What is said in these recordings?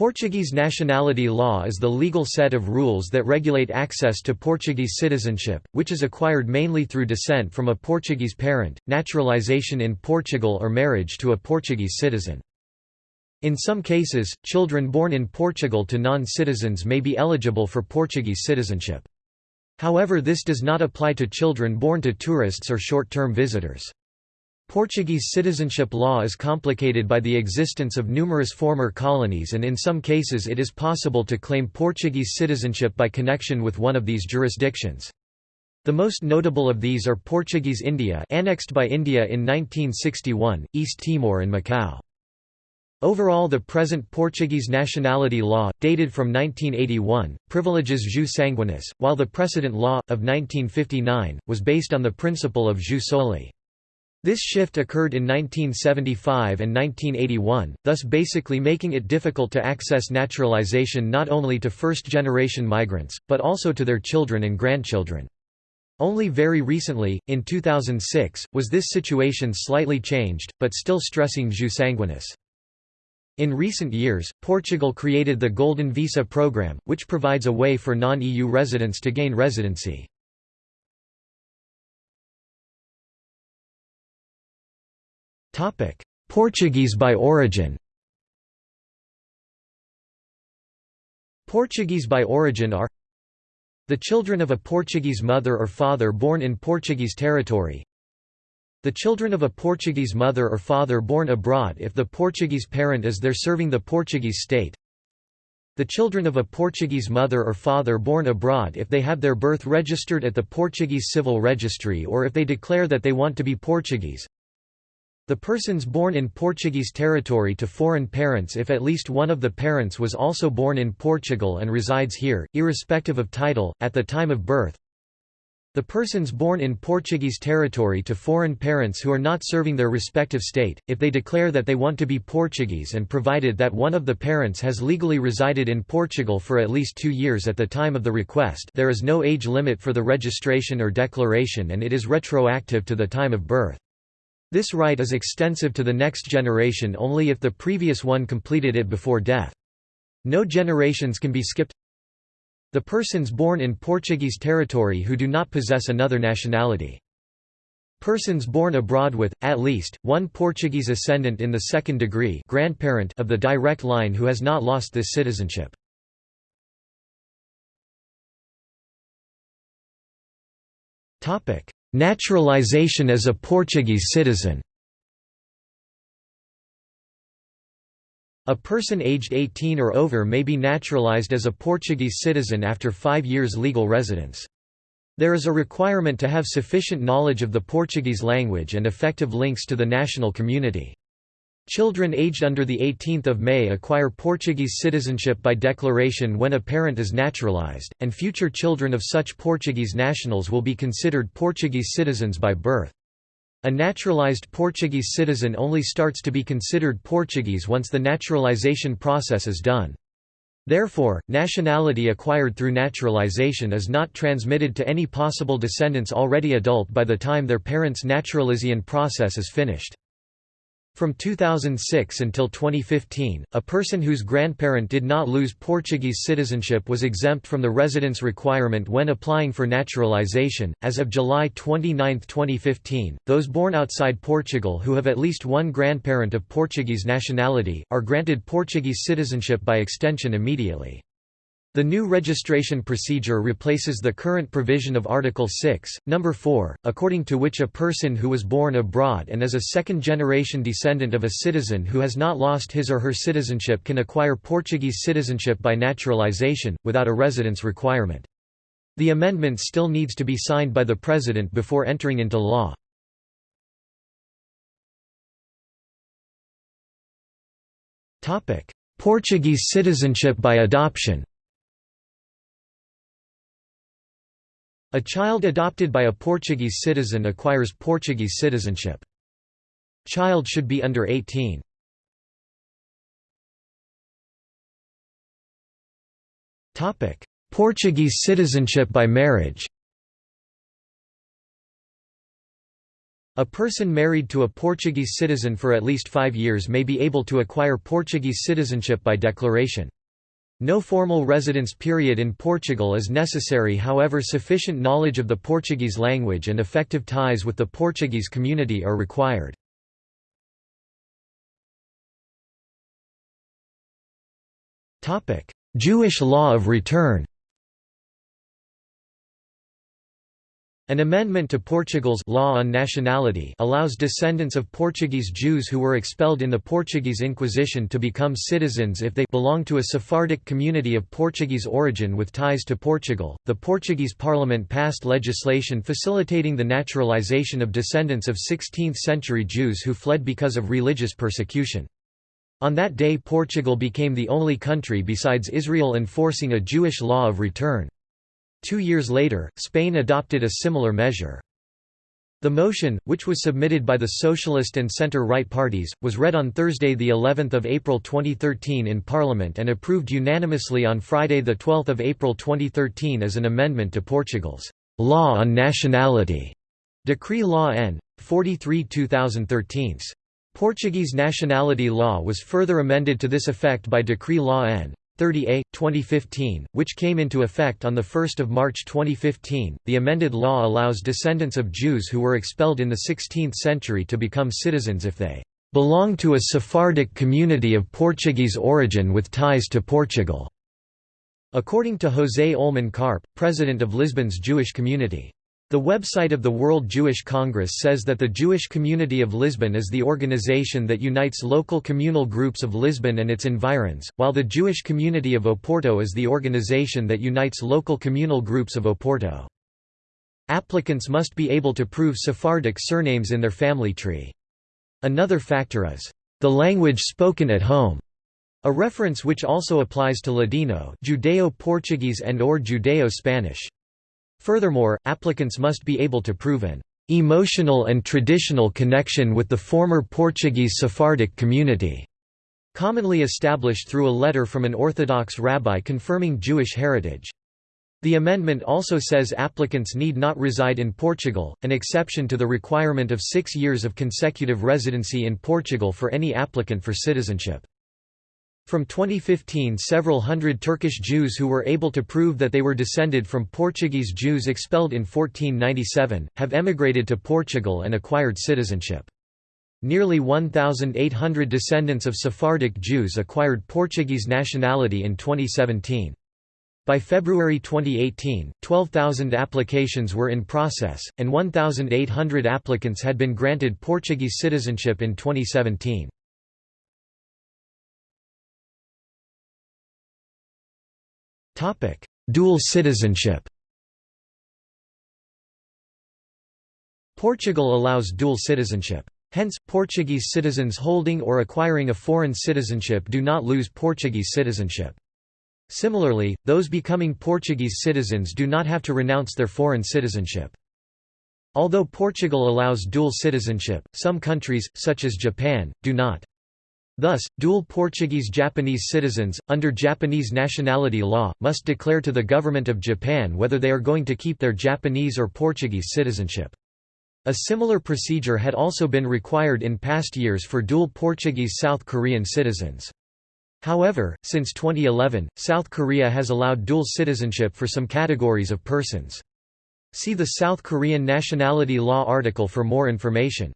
Portuguese nationality law is the legal set of rules that regulate access to Portuguese citizenship, which is acquired mainly through descent from a Portuguese parent, naturalization in Portugal or marriage to a Portuguese citizen. In some cases, children born in Portugal to non-citizens may be eligible for Portuguese citizenship. However this does not apply to children born to tourists or short-term visitors. Portuguese citizenship law is complicated by the existence of numerous former colonies and in some cases it is possible to claim Portuguese citizenship by connection with one of these jurisdictions. The most notable of these are Portuguese India annexed by India in 1961, East Timor and Macau. Overall the present Portuguese nationality law, dated from 1981, privileges jus sanguinis, while the precedent law, of 1959, was based on the principle of jus soli. This shift occurred in 1975 and 1981, thus basically making it difficult to access naturalization not only to first-generation migrants, but also to their children and grandchildren. Only very recently, in 2006, was this situation slightly changed, but still stressing jus sanguinis. In recent years, Portugal created the Golden Visa program, which provides a way for non-EU residents to gain residency. Portuguese by origin Portuguese by origin are the children of a Portuguese mother or father born in Portuguese territory. The children of a Portuguese mother or father born abroad if the Portuguese parent is there serving the Portuguese state. The children of a Portuguese mother or father born abroad if they have their birth registered at the Portuguese Civil Registry or if they declare that they want to be Portuguese the persons born in Portuguese territory to foreign parents if at least one of the parents was also born in Portugal and resides here, irrespective of title, at the time of birth. The persons born in Portuguese territory to foreign parents who are not serving their respective state, if they declare that they want to be Portuguese and provided that one of the parents has legally resided in Portugal for at least two years at the time of the request there is no age limit for the registration or declaration and it is retroactive to the time of birth. This right is extensive to the next generation only if the previous one completed it before death. No generations can be skipped. The persons born in Portuguese territory who do not possess another nationality. Persons born abroad with, at least, one Portuguese ascendant in the second degree grandparent of the direct line who has not lost this citizenship. Naturalization as a Portuguese citizen A person aged 18 or over may be naturalized as a Portuguese citizen after five years legal residence. There is a requirement to have sufficient knowledge of the Portuguese language and effective links to the national community. Children aged under 18 May acquire Portuguese citizenship by declaration when a parent is naturalized, and future children of such Portuguese nationals will be considered Portuguese citizens by birth. A naturalized Portuguese citizen only starts to be considered Portuguese once the naturalization process is done. Therefore, nationality acquired through naturalization is not transmitted to any possible descendants already adult by the time their parents' naturalization process is finished. From 2006 until 2015, a person whose grandparent did not lose Portuguese citizenship was exempt from the residence requirement when applying for naturalization. As of July 29, 2015, those born outside Portugal who have at least one grandparent of Portuguese nationality are granted Portuguese citizenship by extension immediately. The new registration procedure replaces the current provision of Article 6, No. 4, according to which a person who was born abroad and is a second-generation descendant of a citizen who has not lost his or her citizenship can acquire Portuguese citizenship by naturalization, without a residence requirement. The amendment still needs to be signed by the President before entering into law. Portuguese citizenship by adoption A child adopted by a Portuguese citizen acquires Portuguese citizenship. Child should be under 18. Portuguese citizenship by marriage A person married to a Portuguese citizen for at least five years may be able to acquire Portuguese citizenship by declaration. No formal residence period in Portugal is necessary however sufficient knowledge of the Portuguese language and effective ties with the Portuguese community are required. Jewish law of return An amendment to Portugal's law on nationality allows descendants of Portuguese Jews who were expelled in the Portuguese Inquisition to become citizens if they belong to a Sephardic community of Portuguese origin with ties to Portugal. The Portuguese parliament passed legislation facilitating the naturalization of descendants of 16th-century Jews who fled because of religious persecution. On that day Portugal became the only country besides Israel enforcing a Jewish law of return. Two years later, Spain adopted a similar measure. The motion, which was submitted by the Socialist and Centre-Right parties, was read on Thursday the 11th of April 2013 in Parliament and approved unanimously on Friday the 12th of April 2013 as an amendment to Portugal's Law on Nationality, Decree Law N. 43 2013. Portuguese nationality law was further amended to this effect by Decree Law N. 30A, 2015, which came into effect on 1 March 2015. The amended law allows descendants of Jews who were expelled in the 16th century to become citizens if they belong to a Sephardic community of Portuguese origin with ties to Portugal. According to José Oulman Carp, president of Lisbon's Jewish community. The website of the World Jewish Congress says that the Jewish Community of Lisbon is the organization that unites local communal groups of Lisbon and its environs, while the Jewish Community of Oporto is the organization that unites local communal groups of Oporto. Applicants must be able to prove Sephardic surnames in their family tree. Another factor is, "...the language spoken at home", a reference which also applies to Ladino Judeo-Portuguese and or Judeo-Spanish. Furthermore, applicants must be able to prove an emotional and traditional connection with the former Portuguese Sephardic community, commonly established through a letter from an Orthodox rabbi confirming Jewish heritage. The amendment also says applicants need not reside in Portugal, an exception to the requirement of six years of consecutive residency in Portugal for any applicant for citizenship. From 2015 several hundred Turkish Jews who were able to prove that they were descended from Portuguese Jews expelled in 1497, have emigrated to Portugal and acquired citizenship. Nearly 1,800 descendants of Sephardic Jews acquired Portuguese nationality in 2017. By February 2018, 12,000 applications were in process, and 1,800 applicants had been granted Portuguese citizenship in 2017. Dual citizenship Portugal allows dual citizenship. Hence, Portuguese citizens holding or acquiring a foreign citizenship do not lose Portuguese citizenship. Similarly, those becoming Portuguese citizens do not have to renounce their foreign citizenship. Although Portugal allows dual citizenship, some countries, such as Japan, do not. Thus, dual Portuguese-Japanese citizens, under Japanese nationality law, must declare to the government of Japan whether they are going to keep their Japanese or Portuguese citizenship. A similar procedure had also been required in past years for dual Portuguese-South Korean citizens. However, since 2011, South Korea has allowed dual citizenship for some categories of persons. See the South Korean nationality law article for more information.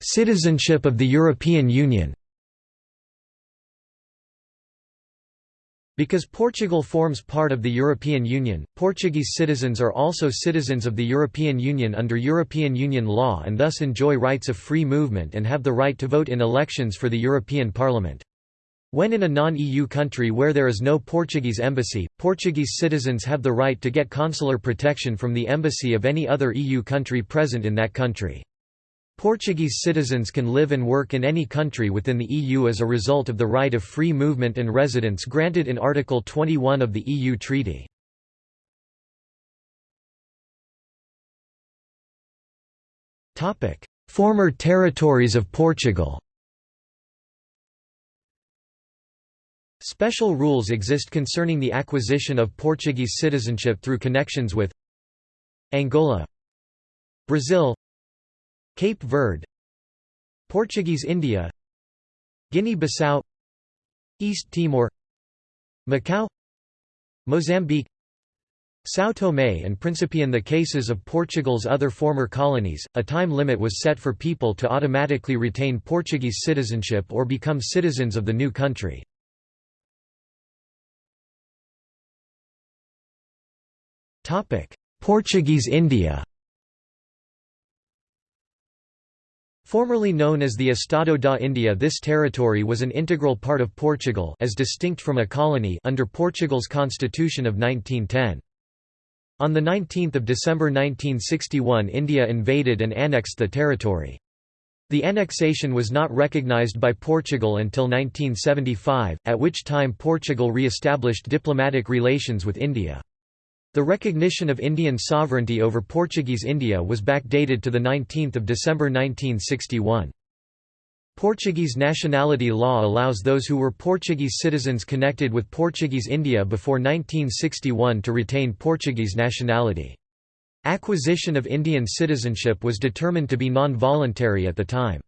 Citizenship of the European Union Because Portugal forms part of the European Union, Portuguese citizens are also citizens of the European Union under European Union law and thus enjoy rights of free movement and have the right to vote in elections for the European Parliament. When in a non-EU country where there is no Portuguese embassy, Portuguese citizens have the right to get consular protection from the embassy of any other EU country present in that country. Portuguese citizens can live and work in any country within the EU as a result of the right of free movement and residence granted in Article 21 of the EU Treaty. Former territories of Portugal Special rules exist concerning the acquisition of Portuguese citizenship through connections with Angola Brazil Cape Verde Portuguese India Guinea-Bissau East Timor Macau Mozambique São Tomé and Príncipe in the cases of Portugal's other former colonies, a time limit was set for people to automatically retain Portuguese citizenship or become citizens of the new country. Portuguese India Formerly known as the Estado da India this territory was an integral part of Portugal as distinct from a colony under Portugal's constitution of 1910. On 19 December 1961 India invaded and annexed the territory. The annexation was not recognized by Portugal until 1975, at which time Portugal re-established diplomatic relations with India. The recognition of Indian sovereignty over Portuguese India was backdated to 19 December 1961. Portuguese nationality law allows those who were Portuguese citizens connected with Portuguese India before 1961 to retain Portuguese nationality. Acquisition of Indian citizenship was determined to be non-voluntary at the time.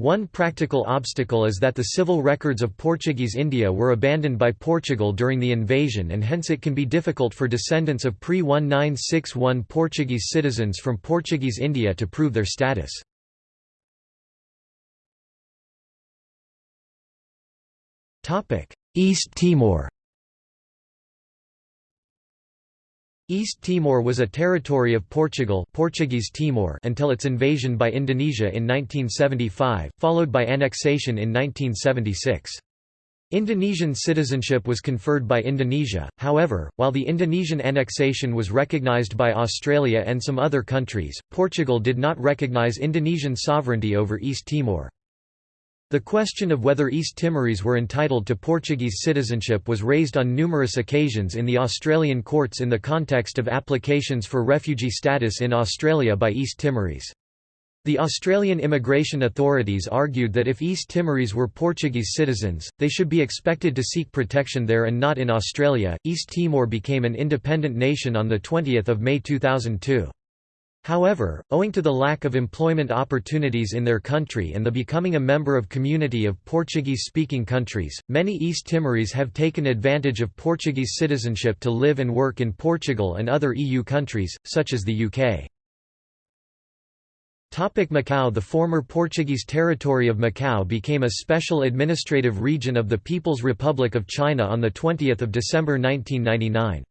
One practical obstacle is that the civil records of Portuguese India were abandoned by Portugal during the invasion and hence it can be difficult for descendants of pre-1961 Portuguese citizens from Portuguese India to prove their status. East Timor East Timor was a territory of Portugal Portuguese Timor until its invasion by Indonesia in 1975, followed by annexation in 1976. Indonesian citizenship was conferred by Indonesia, however, while the Indonesian annexation was recognized by Australia and some other countries, Portugal did not recognize Indonesian sovereignty over East Timor. The question of whether East Timorese were entitled to Portuguese citizenship was raised on numerous occasions in the Australian courts in the context of applications for refugee status in Australia by East Timorese. The Australian immigration authorities argued that if East Timorese were Portuguese citizens, they should be expected to seek protection there and not in Australia. East Timor became an independent nation on the 20th of May 2002. However, owing to the lack of employment opportunities in their country and the becoming a member of community of Portuguese-speaking countries, many East Timorese have taken advantage of Portuguese citizenship to live and work in Portugal and other EU countries, such as the UK. Macau The former Portuguese territory of Macau became a special administrative region of the People's Republic of China on 20 December 1999.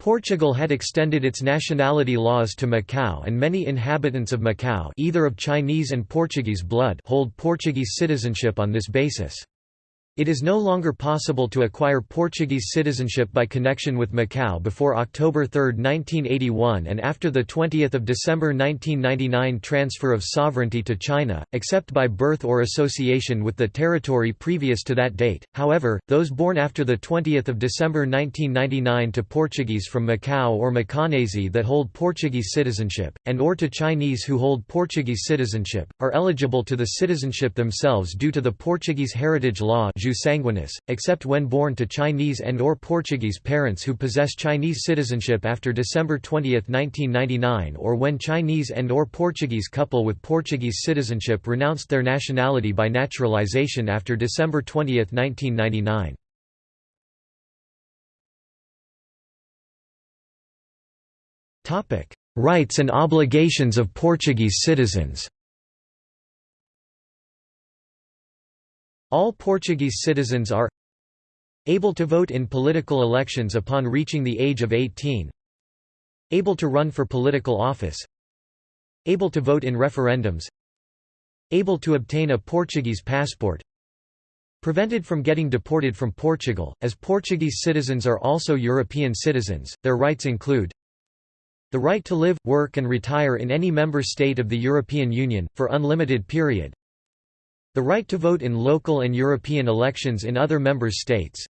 Portugal had extended its nationality laws to Macau and many inhabitants of Macau either of Chinese and Portuguese blood hold Portuguese citizenship on this basis. It is no longer possible to acquire Portuguese citizenship by connection with Macau before October 3, 1981 and after the 20 December 1999 transfer of sovereignty to China, except by birth or association with the territory previous to that date. However, those born after the 20 December 1999 to Portuguese from Macau or Macanese that hold Portuguese citizenship, and or to Chinese who hold Portuguese citizenship, are eligible to the citizenship themselves due to the Portuguese heritage law jus sanguinis, except when born to Chinese and or Portuguese parents who possess Chinese citizenship after December 20, 1999 or when Chinese and or Portuguese couple with Portuguese citizenship renounced their nationality by naturalization after December 20, 1999. Rights and obligations of Portuguese citizens All Portuguese citizens are able to vote in political elections upon reaching the age of 18 able to run for political office. Able to vote in referendums. Able to obtain a Portuguese passport. Prevented from getting deported from Portugal, as Portuguese citizens are also European citizens, their rights include the right to live, work and retire in any member state of the European Union, for unlimited period the right to vote in local and European elections in other member states.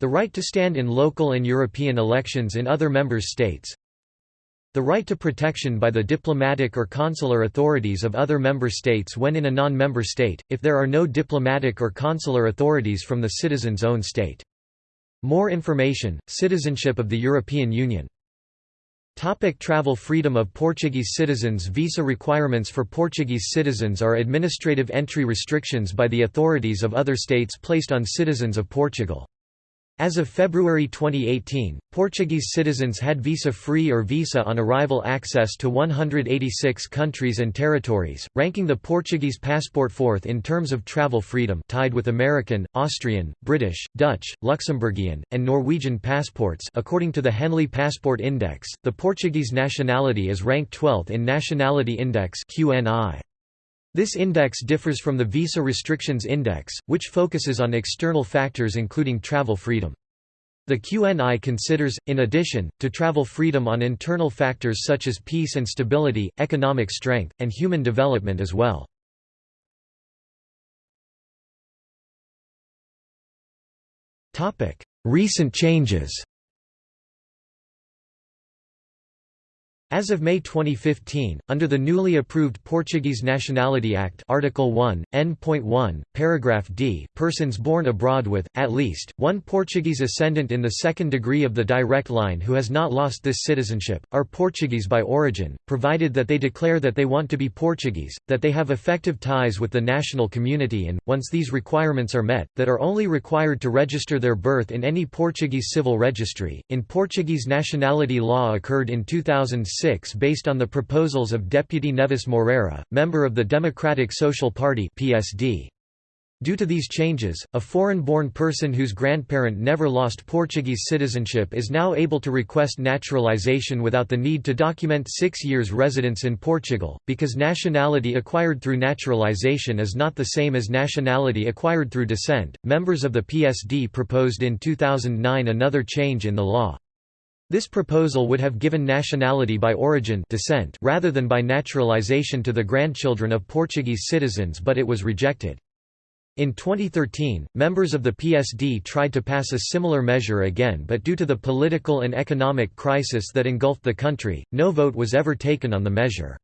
The right to stand in local and European elections in other member states. The right to protection by the diplomatic or consular authorities of other member states when in a non-member state, if there are no diplomatic or consular authorities from the citizen's own state. More information, Citizenship of the European Union Topic travel freedom of Portuguese citizens Visa requirements for Portuguese citizens are administrative entry restrictions by the authorities of other states placed on citizens of Portugal. As of February 2018, Portuguese citizens had visa-free or visa on arrival access to 186 countries and territories, ranking the Portuguese passport fourth in terms of travel freedom tied with American, Austrian, British, Dutch, Luxembourgian, and Norwegian passports according to the Henley Passport Index, the Portuguese nationality is ranked 12th in Nationality Index QNI. This index differs from the Visa Restrictions Index, which focuses on external factors including travel freedom. The QNI considers, in addition, to travel freedom on internal factors such as peace and stability, economic strength, and human development as well. Recent changes As of May 2015, under the newly approved Portuguese Nationality Act Article 1, N.1, paragraph d, persons born abroad with, at least, one Portuguese ascendant in the second degree of the direct line who has not lost this citizenship, are Portuguese by origin, provided that they declare that they want to be Portuguese, that they have effective ties with the national community and, once these requirements are met, that are only required to register their birth in any Portuguese civil registry. In Portuguese nationality law occurred in 2006 based on the proposals of Deputy Neves Moreira, member of the Democratic Social Party PSD. Due to these changes, a foreign-born person whose grandparent never lost Portuguese citizenship is now able to request naturalization without the need to document six years residence in Portugal, because nationality acquired through naturalization is not the same as nationality acquired through descent. Members of the PSD proposed in 2009 another change in the law. This proposal would have given nationality by origin descent rather than by naturalization to the grandchildren of Portuguese citizens but it was rejected. In 2013, members of the PSD tried to pass a similar measure again but due to the political and economic crisis that engulfed the country, no vote was ever taken on the measure.